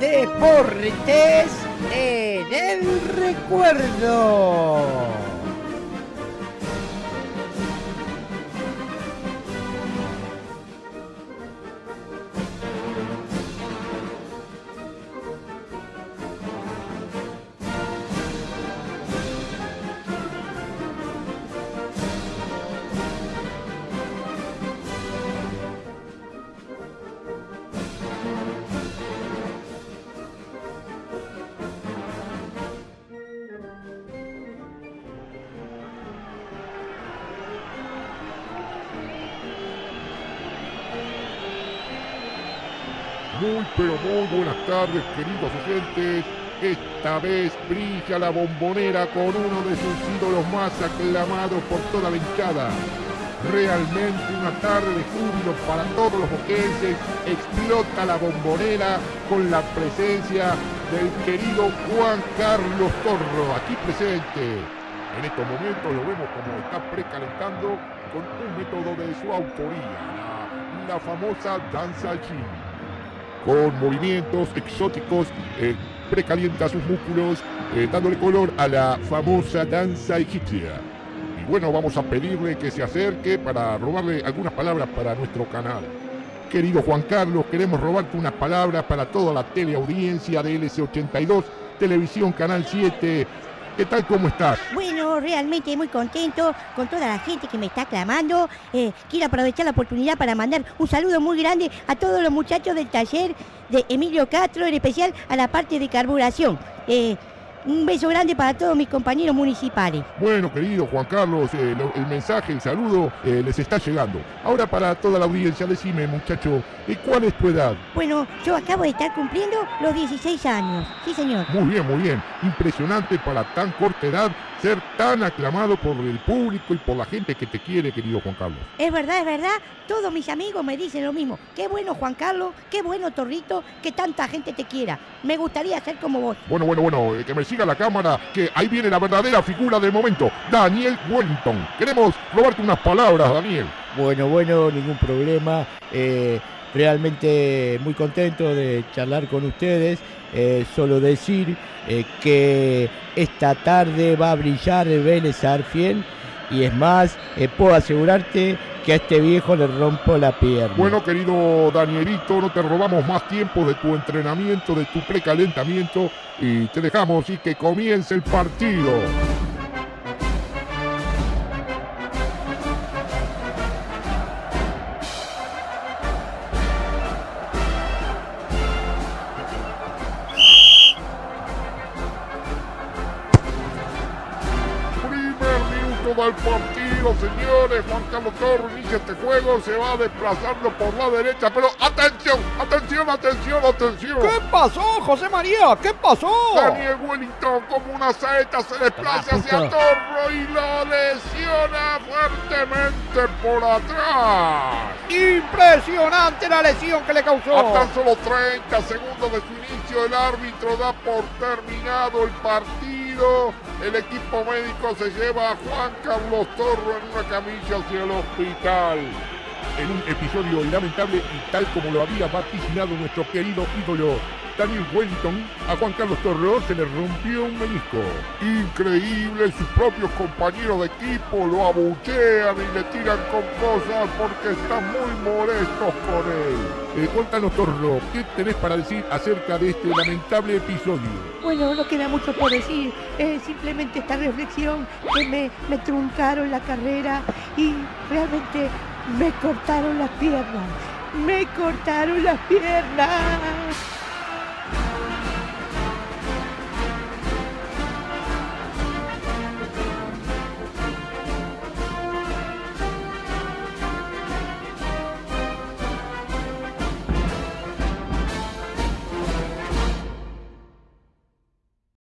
Deportes en el recuerdo. Muy pero muy buenas tardes queridos oyentes. Esta vez brilla la bombonera con uno de sus ídolos más aclamados por toda la hinchada. Realmente una tarde de júbilo para todos los boquenses. Explota la bombonera con la presencia del querido Juan Carlos Torro, aquí presente. En estos momentos lo vemos como está precalentando con un método de su autoría, la, famosa danza al con movimientos exóticos, eh, precalienta sus músculos, eh, dándole color a la famosa danza egipcia. Y bueno, vamos a pedirle que se acerque para robarle algunas palabras para nuestro canal. Querido Juan Carlos, queremos robarte unas palabras para toda la teleaudiencia de LC82, Televisión Canal 7, ¿Qué tal? ¿Cómo estás? Bueno, realmente muy contento con toda la gente que me está aclamando. Eh, quiero aprovechar la oportunidad para mandar un saludo muy grande a todos los muchachos del taller de Emilio Castro, en especial a la parte de carburación. Eh, un beso grande para todos mis compañeros municipales. Bueno, querido Juan Carlos, eh, lo- el mensaje, el saludo eh, les está llegando. Ahora para toda la audiencia, decime, muchacho, ¿y cuál es tu edad? Bueno, yo acabo de estar cumpliendo los 16 años. Sí, señor. Muy bien, muy bien. Impresionante para tan corta edad ser tan aclamado por el público y por la gente que te quiere, querido Juan Carlos. Es verdad, es verdad. Todos mis amigos me dicen lo mismo. Qué bueno, Juan Carlos. Qué bueno, Torrito. Que tanta gente te quiera. Me gustaría ser como vos. Bueno, bueno, bueno, eh, que me siga la cámara, que ahí viene la verdadera figura del momento, Daniel Wellington. Queremos robarte unas palabras, Daniel. Bueno, bueno, ningún problema. Eh, realmente muy contento de charlar con ustedes. Eh, solo decir eh, que esta tarde va a brillar el Vélez Arfiel y es más, eh, puedo asegurarte que a este viejo le rompo la pierna. Bueno, querido Danielito, no te robamos más tiempo de tu entrenamiento, de tu precalentamiento y te dejamos y que comience el partido. Del partido, señores. Juan Carlos Torres inicia este juego, se va desplazando por la derecha, pero atención, atención, atención, atención. ¿Qué pasó, José María? ¿Qué pasó? Daniel Wellington como una saeta se desplaza hacia. Torro y lo lesiona fuertemente por atrás. Impresionante la lesión que le causó. A tan solo 30 segundos de su inicio, el árbitro da por terminado el partido. El equipo médico se lleva a Juan Carlos Torro en una camilla hacia el hospital. En un episodio lamentable y tal como lo había vaticinado nuestro querido ídolo Daniel Wellington, a Juan Carlos Torro se le rompió un menisco. Increíble, sus propios compañeros de equipo lo abuchean y le tiran con cosas porque están muy molestos con él. Eh, cuéntanos, Torro, ¿qué tenés para decir acerca de este lamentable episodio? Bueno, no queda mucho por decir. Es simplemente esta reflexión que me truncaron la carrera y realmente me cortaron las piernas. Me cortaron las piernas.